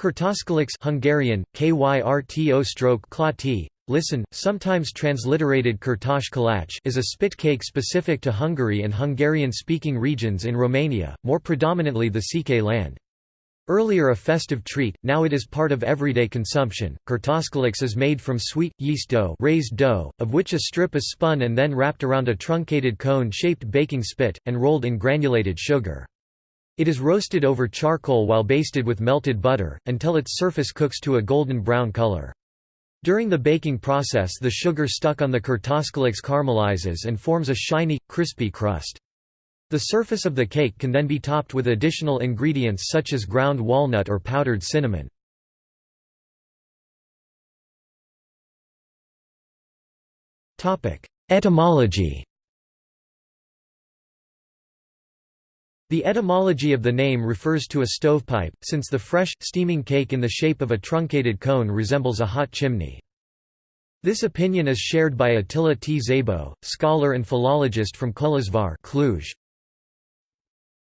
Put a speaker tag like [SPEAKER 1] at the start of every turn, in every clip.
[SPEAKER 1] Kurtoskaliks Hungarian, kyrto stroke klati, listen, sometimes transliterated Kurtosh kalach is a spit cake specific to Hungary and Hungarian-speaking regions in Romania, more predominantly the Székely land. Earlier a festive treat, now it is part of everyday consumption. Kurtoskaliks is made from sweet, yeast dough, raised dough of which a strip is spun and then wrapped around a truncated cone-shaped baking spit, and rolled in granulated sugar. It is roasted over charcoal while basted with melted butter, until its surface cooks to a golden brown color. During the baking process the sugar stuck on the kurtoskaliks caramelizes and forms a shiny, crispy crust. The surface of the cake can then be topped with additional ingredients such as ground walnut or powdered cinnamon. Etymology The etymology of the name refers to a stovepipe, since the fresh, steaming cake in the shape of a truncated cone resembles a hot chimney. This opinion is shared by Attila T. Szabo, scholar and philologist from Kolozsvár Cluj.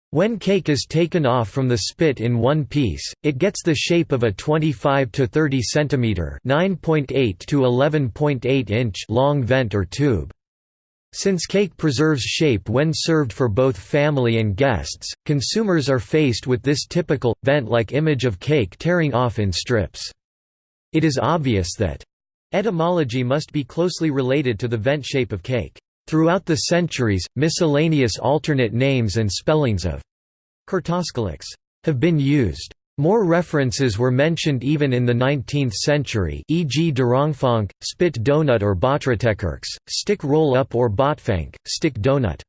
[SPEAKER 1] When cake is taken off from the spit in one piece, it gets the shape of a 25 to 30 cm (9.8 to 11.8 inch) long vent or tube. Since cake preserves shape when served for both family and guests, consumers are faced with this typical, vent-like image of cake tearing off in strips. It is obvious that etymology must be closely related to the vent shape of cake. Throughout the centuries, miscellaneous alternate names and spellings of kurtoskaliks have been used. More references were mentioned even in the 19th century e.g. Durangfonk, spit donut or botratekercs, stick roll-up or botfank, stick donut.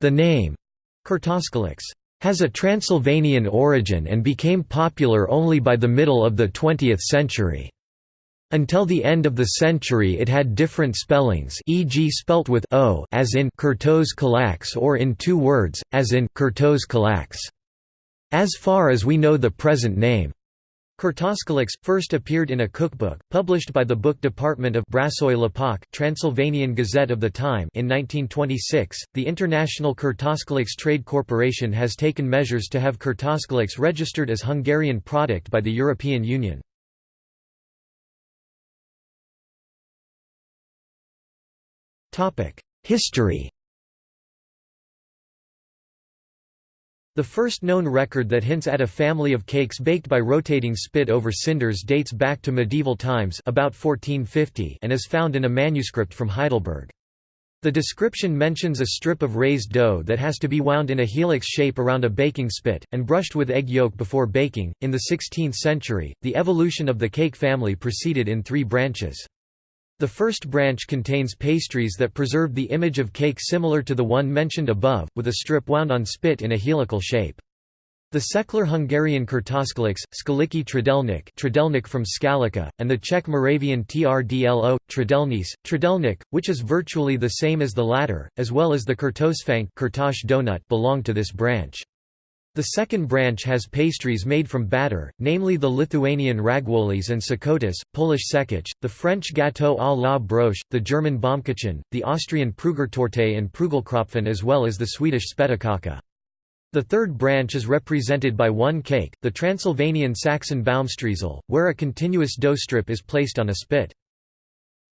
[SPEAKER 1] The name, kurtoskaliks, has a Transylvanian origin and became popular only by the middle of the 20th century. Until the end of the century it had different spellings e.g. spelt with o as in Kurtos Kalaks or in two words, as in Kurtos Kalaks. As far as we know the present name, Kurtoskaliks, first appeared in a cookbook, published by the Book Department of Brassói Lapok Transylvanian Gazette of the time in 1926. The International Kurtoskaliks Trade Corporation has taken measures to have Kurtoskaliks registered as Hungarian product by the European Union. History The first known record that hints at a family of cakes baked by rotating spit over cinders dates back to medieval times about 1450 and is found in a manuscript from Heidelberg. The description mentions a strip of raised dough that has to be wound in a helix shape around a baking spit, and brushed with egg yolk before baking. In the 16th century, the evolution of the cake family proceeded in three branches. The first branch contains pastries that preserve the image of cake similar to the one mentioned above, with a strip wound on spit in a helical shape. The secular Hungarian kurtoskaliks, Skaliki Trdelnik, Trdelnik from Skalica, and the Czech Moravian Trdlo, Trdelnice, Trdelnik, which is virtually the same as the latter, as well as the Kurtosfank donut belong to this branch. The second branch has pastries made from batter, namely the Lithuanian ragwolis and sakotis, Polish sekich, the French gâteau à la broche, the German Baumkuchen, the Austrian Prugertorte and Prugelkropfen as well as the Swedish spettekaka. The third branch is represented by one cake, the Transylvanian Saxon Baumstriezel, where a continuous dough strip is placed on a spit.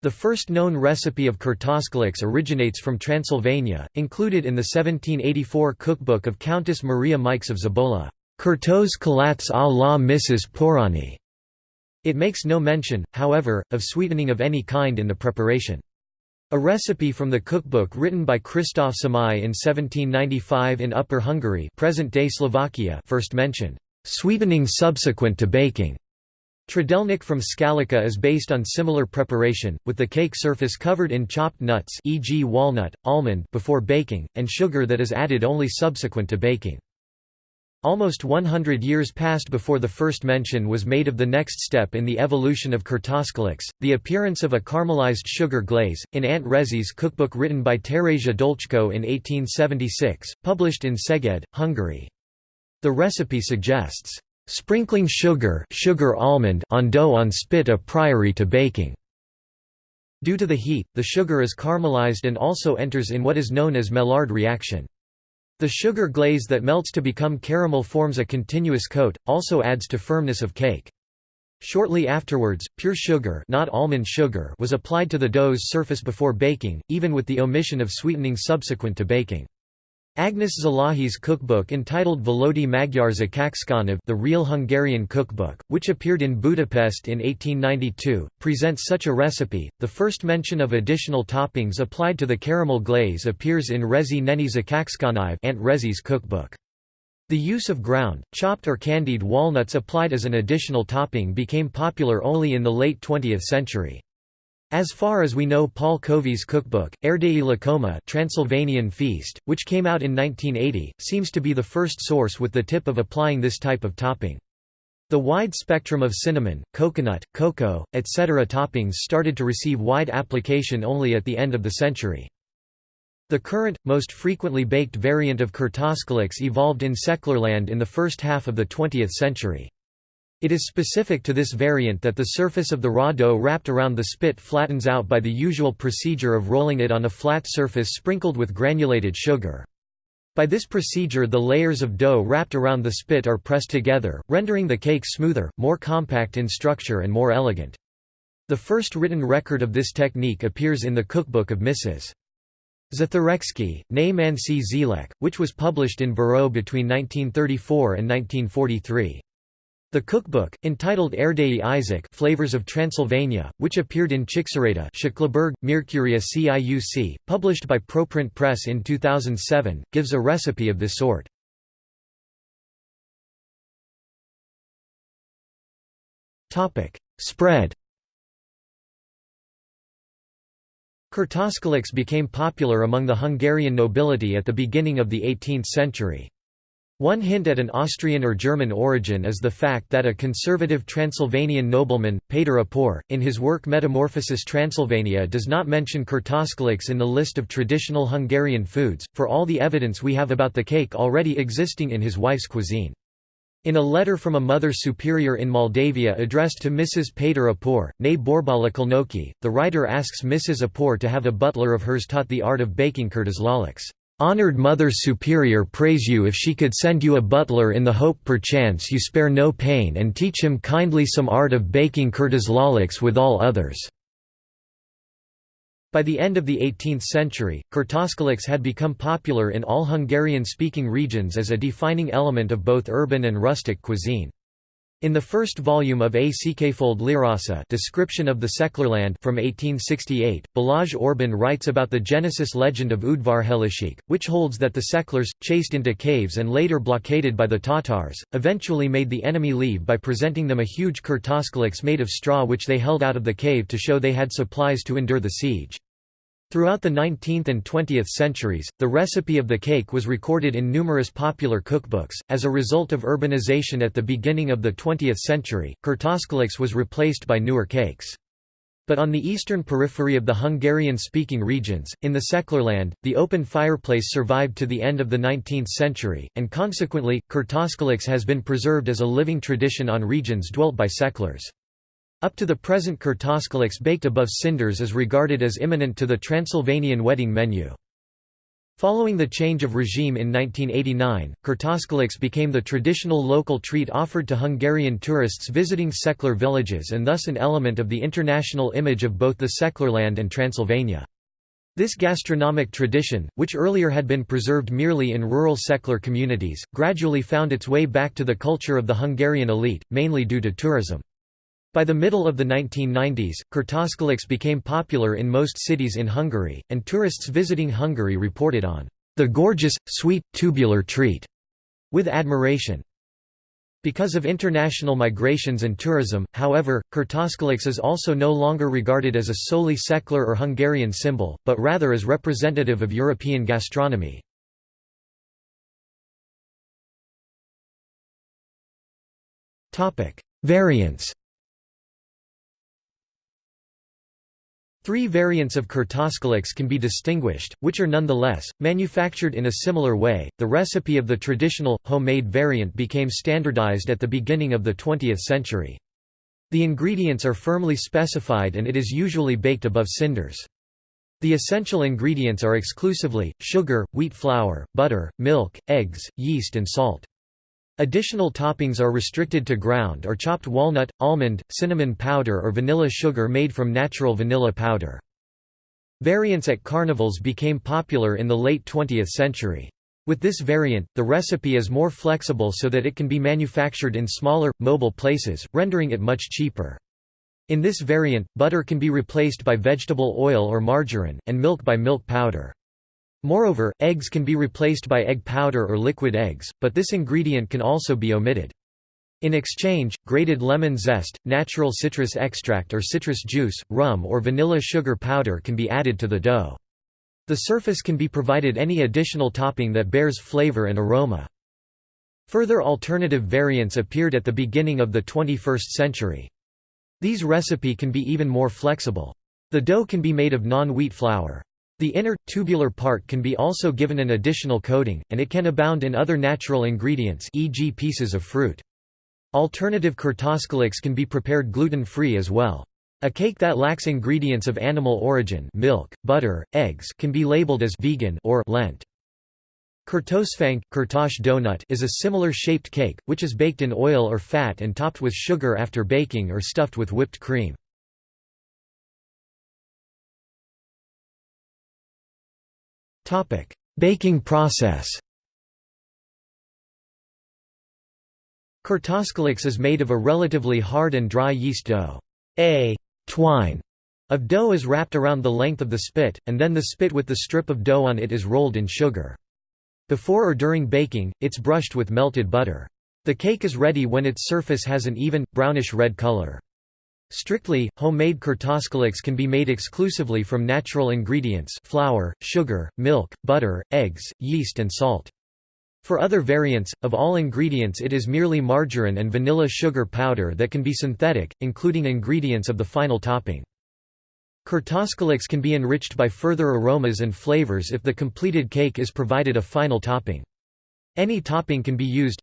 [SPEAKER 1] The first known recipe of kurtoskaliks originates from Transylvania, included in the 1784 cookbook of Countess Maria Mikes of Zabola, Kurtos kalats à la Mrs. Porani. It makes no mention, however, of sweetening of any kind in the preparation. A recipe from the cookbook written by Christoph Samai in 1795 in Upper Hungary present-day Slovakia first mentioned, "...sweetening subsequent to baking." Trdelnik from Skalica is based on similar preparation, with the cake surface covered in chopped nuts e.g. walnut, almond before baking, and sugar that is added only subsequent to baking. Almost 100 years passed before the first mention was made of the next step in the evolution of kurtoskaliks, the appearance of a caramelized sugar glaze, in Aunt Rezi's cookbook written by Teresia Dolchko in 1876, published in Szeged, Hungary. The recipe suggests Sprinkling sugar, sugar almond on dough on spit a priori to baking. Due to the heat, the sugar is caramelized and also enters in what is known as Maillard reaction. The sugar glaze that melts to become caramel forms a continuous coat, also adds to firmness of cake. Shortly afterwards, pure sugar, not almond sugar was applied to the dough's surface before baking, even with the omission of sweetening subsequent to baking. Agnes Szalahi's cookbook entitled Valódi Magyar Zakácskönyv The Real Hungarian Cookbook, which appeared in Budapest in 1892, presents such a recipe. The first mention of additional toppings applied to the caramel glaze appears in Rezi Neni Zakácskönyv Aunt Rezi's cookbook. The use of ground, chopped or candied walnuts applied as an additional topping became popular only in the late 20th century. As far as we know Paul Covey's cookbook, Erdélyi Lakoma Transylvanian Feast, which came out in 1980, seems to be the first source with the tip of applying this type of topping. The wide spectrum of cinnamon, coconut, cocoa, etc. toppings started to receive wide application only at the end of the century. The current, most frequently baked variant of Kurtoskaliks evolved in Szeklerland in the first half of the 20th century. It is specific to this variant that the surface of the raw dough wrapped around the spit flattens out by the usual procedure of rolling it on a flat surface sprinkled with granulated sugar. By this procedure the layers of dough wrapped around the spit are pressed together, rendering the cake smoother, more compact in structure and more elegant. The first written record of this technique appears in the cookbook of Mrs. Zatharecki, née Mansi Zelek, which was published in Bureau between 1934 and 1943. The cookbook, entitled Erdei Isaac Flavors of Transylvania, which appeared in Székelyberg, Miercurea Ciuc, published by ProPrint Press in 2007, gives a recipe of this sort. Spread Kurtoskaliks became popular among the Hungarian nobility at the beginning of the 18th century. One hint at an Austrian or German origin is the fact that a conservative Transylvanian nobleman, Péter Apor, in his work Metamorphosis Transylvania does not mention kurtoskaliks in the list of traditional Hungarian foods, for all the evidence we have about the cake already existing in his wife's cuisine. In a letter from a mother superior in Moldavia addressed to Mrs. Péter Apor, née Borbálakalnoki, the writer asks Mrs. Apor to have a butler of hers taught the art of baking kurtoskaliks. Honored Mother Superior praise you if she could send you a butler in the hope perchance you spare no pain and teach him kindly some art of baking kurtoskaliks with all others." By the end of the 18th century, kurtoskaliks had become popular in all Hungarian-speaking regions as a defining element of both urban and rustic cuisine. In the first volume of A. Székelyföld Leírása Description of the Szeklerland from 1868, Balázs Orbán writes about the Genesis legend of Udvarhelősök, which holds that the Seklers, chased into caves and later blockaded by the Tatars, eventually made the enemy leave by presenting them a huge kurtoskaliks made of straw which they held out of the cave to show they had supplies to endure the siege. Throughout the 19th and 20th centuries, the recipe of the cake was recorded in numerous popular cookbooks. As a result of urbanization at the beginning of the 20th century, kurtoskaliks was replaced by newer cakes. But on the eastern periphery of the Hungarian-speaking regions, in the Szeklerland, the open fireplace survived to the end of the 19th century, and consequently, kurtoskaliks has been preserved as a living tradition on regions dwelt by Szeklers. Up to the present kurtoskaliks baked above cinders is regarded as imminent to the Transylvanian wedding menu. Following the change of regime in 1989, kurtoskaliks became the traditional local treat offered to Hungarian tourists visiting Szekler villages and thus an element of the international image of both the Szeklerland and Transylvania. This gastronomic tradition, which earlier had been preserved merely in rural Szekler communities, gradually found its way back to the culture of the Hungarian elite, mainly due to tourism. By the middle of the 1990s, kurtoskaliks became popular in most cities in Hungary, and tourists visiting Hungary reported on the gorgeous, sweet, tubular treat with admiration. Because of international migrations and tourism, however, kurtoskaliks is also no longer regarded as a solely secular or Hungarian symbol, but rather as representative of European gastronomy. Variants Three variants of kurtoskaliks can be distinguished, which are nonetheless, manufactured in a similar way. The recipe of the traditional, homemade variant became standardized at the beginning of the 20th century. The ingredients are firmly specified and it is usually baked above cinders. The essential ingredients are exclusively, sugar, wheat flour, butter, milk, eggs, yeast and salt. Additional toppings are restricted to ground or chopped walnut, almond, cinnamon powder or vanilla sugar made from natural vanilla powder. Variants at carnivals became popular in the late 20th century. With this variant, the recipe is more flexible so that it can be manufactured in smaller, mobile places, rendering it much cheaper. In this variant, butter can be replaced by vegetable oil or margarine, and milk by milk powder. Moreover, eggs can be replaced by egg powder or liquid eggs, but this ingredient can also be omitted. In exchange, grated lemon zest, natural citrus extract or citrus juice, rum or vanilla sugar powder can be added to the dough. The surface can be provided any additional topping that bears flavor and aroma. Further alternative variants appeared at the beginning of the 21st century. These recipe can be even more flexible. The dough can be made of non-wheat flour. The inner, tubular part can be also given an additional coating, and it can abound in other natural ingredients e.g. pieces of fruit. Alternative kurtoskaliks can be prepared gluten-free as well. A cake that lacks ingredients of animal origin milk, butter, eggs can be labeled as vegan or Lent. Kurtosfank kurtosh donut is a similar shaped cake, which is baked in oil or fat and topped with sugar after baking or stuffed with whipped cream. Baking process Kurtoskaliks is made of a relatively hard and dry yeast dough. A twine of dough is wrapped around the length of the spit, and then the spit with the strip of dough on it is rolled in sugar. Before or during baking, it's brushed with melted butter. The cake is ready when its surface has an even, brownish-red color. Strictly, homemade kurtoskaliks can be made exclusively from natural ingredients flour, sugar, milk, butter, eggs, yeast and salt. For other variants, of all ingredients it is merely margarine and vanilla sugar powder that can be synthetic, including ingredients of the final topping. Kurtoskaliks can be enriched by further aromas and flavors if the completed cake is provided a final topping. Any topping can be used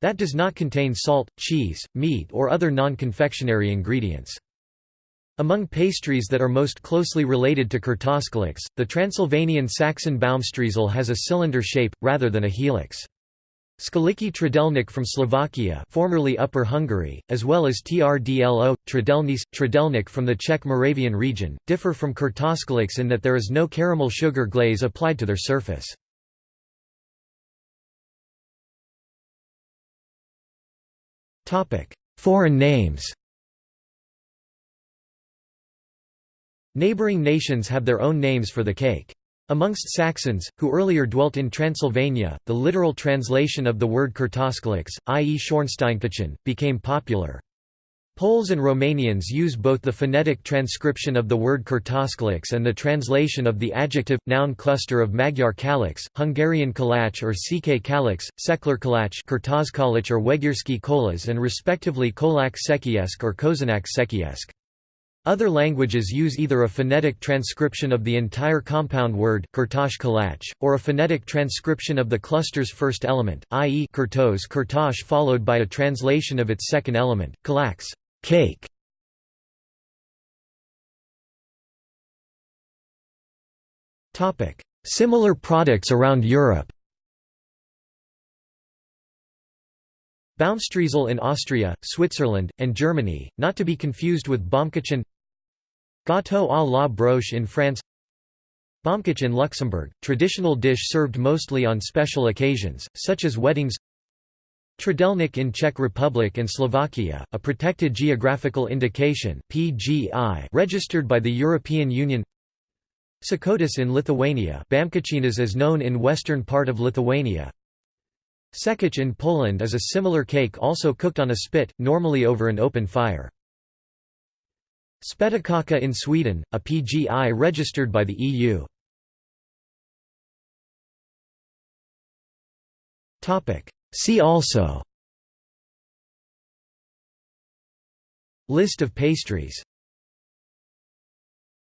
[SPEAKER 1] that does not contain salt, cheese, meat or other non-confectionery ingredients. Among pastries that are most closely related to kurtoskaliks, the Transylvanian Saxon Baumstriezel has a cylinder shape, rather than a helix. Skaliki Trdelnik from Slovakia formerly Upper Hungary, as well as Trdlo, Trdelnice, Trdelnik from the Czech Moravian region, differ from kurtoskaliks in that there is no caramel sugar glaze applied to their surface. Foreign names Neighboring nations have their own names for the cake. Amongst Saxons, who earlier dwelt in Transylvania, the literal translation of the word kurtoskaliks, i.e. Schornsteinkuchen, became popular. Poles and Romanians use both the phonetic transcription of the word kurtoskaliks and the translation of the adjective, noun cluster of Magyar kalix, Hungarian kalach or ck kalix, Sekler kalach or Wegierski kolas and respectively kolak sekiesk or kozanak sekiesk. Other languages use either a phonetic transcription of the entire compound word, kalach, or a phonetic transcription of the cluster's first element, i.e. kurtos kurtosh followed by a translation of its second element, kalax cake". Similar products around Europe. Baumstriezel in Austria, Switzerland, and Germany, not to be confused with Baumkuchen Gâteau à la broche in France. Baumkuchen in Luxembourg, traditional dish served mostly on special occasions, such as weddings Trdelnik in Czech Republic and Slovakia, a protected geographical indication PGI registered by the European Union Sakotis in Lithuania Bamkuchinas is known in western part of Lithuania Sekich in Poland is a similar cake also cooked on a spit, normally over an open fire. Spettekaka in Sweden, a PGI registered by the EU. See also List of pastries